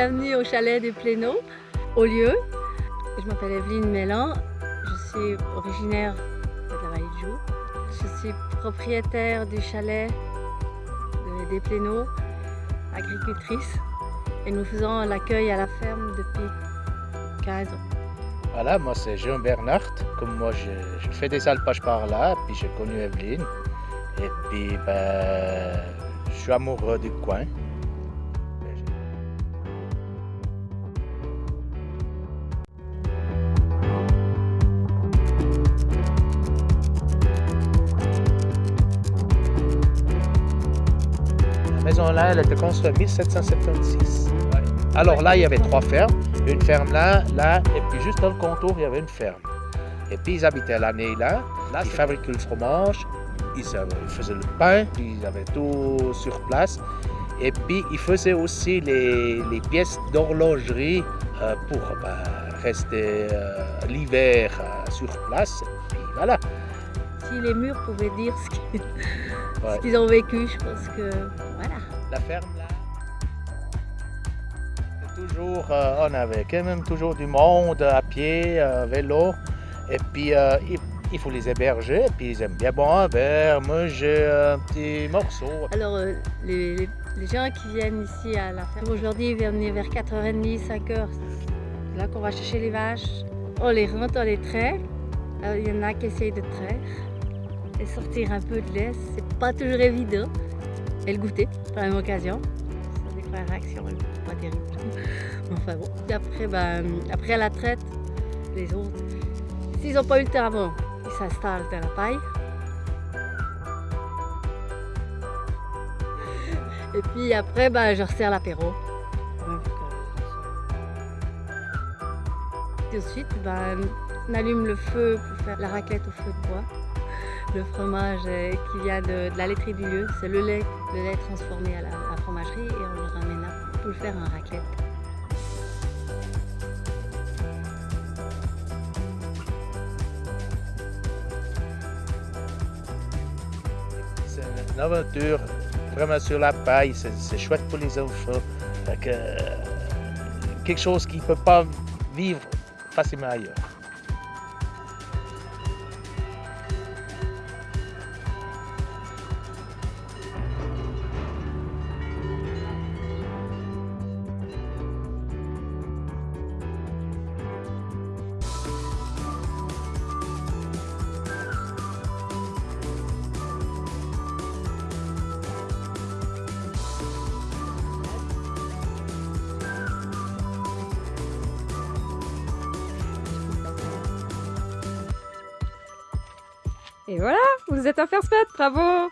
bienvenue au chalet des Pléneaux, au lieu. Je m'appelle Evelyne Mélan, je suis originaire de la vallée de Joux. Je suis propriétaire du chalet des Pléneaux, agricultrice. Et nous faisons l'accueil à la ferme depuis 15 ans. Voilà, moi c'est Jean Bernard. Comme moi je, fais des alpages par là, puis j'ai connu Evelyne. Et puis ben, je suis amoureux du coin. La maison là, elle a été construite en 1776. Alors là, il y avait trois fermes. Une ferme là, là, et puis juste dans le contour, il y avait une ferme. Et puis ils habitaient l'année là. Là, ils fabriquaient le fromage, ils faisaient le pain, ils avaient tout sur place. Et puis ils faisaient aussi les, pièces d'horlogerie euh, pour bah, rester euh, l'hiver euh, sur place. Et puis voilà. Si les murs pouvaient dire ce qu'ils ont vécu, je pense que. La ferme là toujours, euh, on avait quand même toujours du monde à pied, à vélo. Et puis, euh, il, faut les héberger. Et puis, ils aiment bien boire un verre, manger un petit morceau. Alors, euh, les, gens qui viennent ici à la ferme, aujourd'hui, ils viennent vers 4h30, 5h. C'est là qu'on va chercher les vaches. On les rentre, on les trait. il y en a qui essayent de traire et sortir un peu de lait. C'est pas toujours évident. Et le goûter, par la même occasion. Ça des réaction pas terrible. Enfin bon. après, ben, après la traite, les autres, s'ils n'ont pas eu le avant, ils s'installent dans la paille. Et puis après, ben, je resserre l'apéro. Et ensuite, ben, on allume le feu pour faire la raclette au feu de bois. Le fromage euh, qui vient de, la laiterie du lieu, c'est le lait, le lait transformé à la, fromagerie et on le ramène là pour le faire en raclette. C'est une aventure vraiment sur la paille, c'est chouette pour les enfants. Euh, quelque chose qui ne peut pas vivre facilement ailleurs. Et voilà, vous êtes un first bravo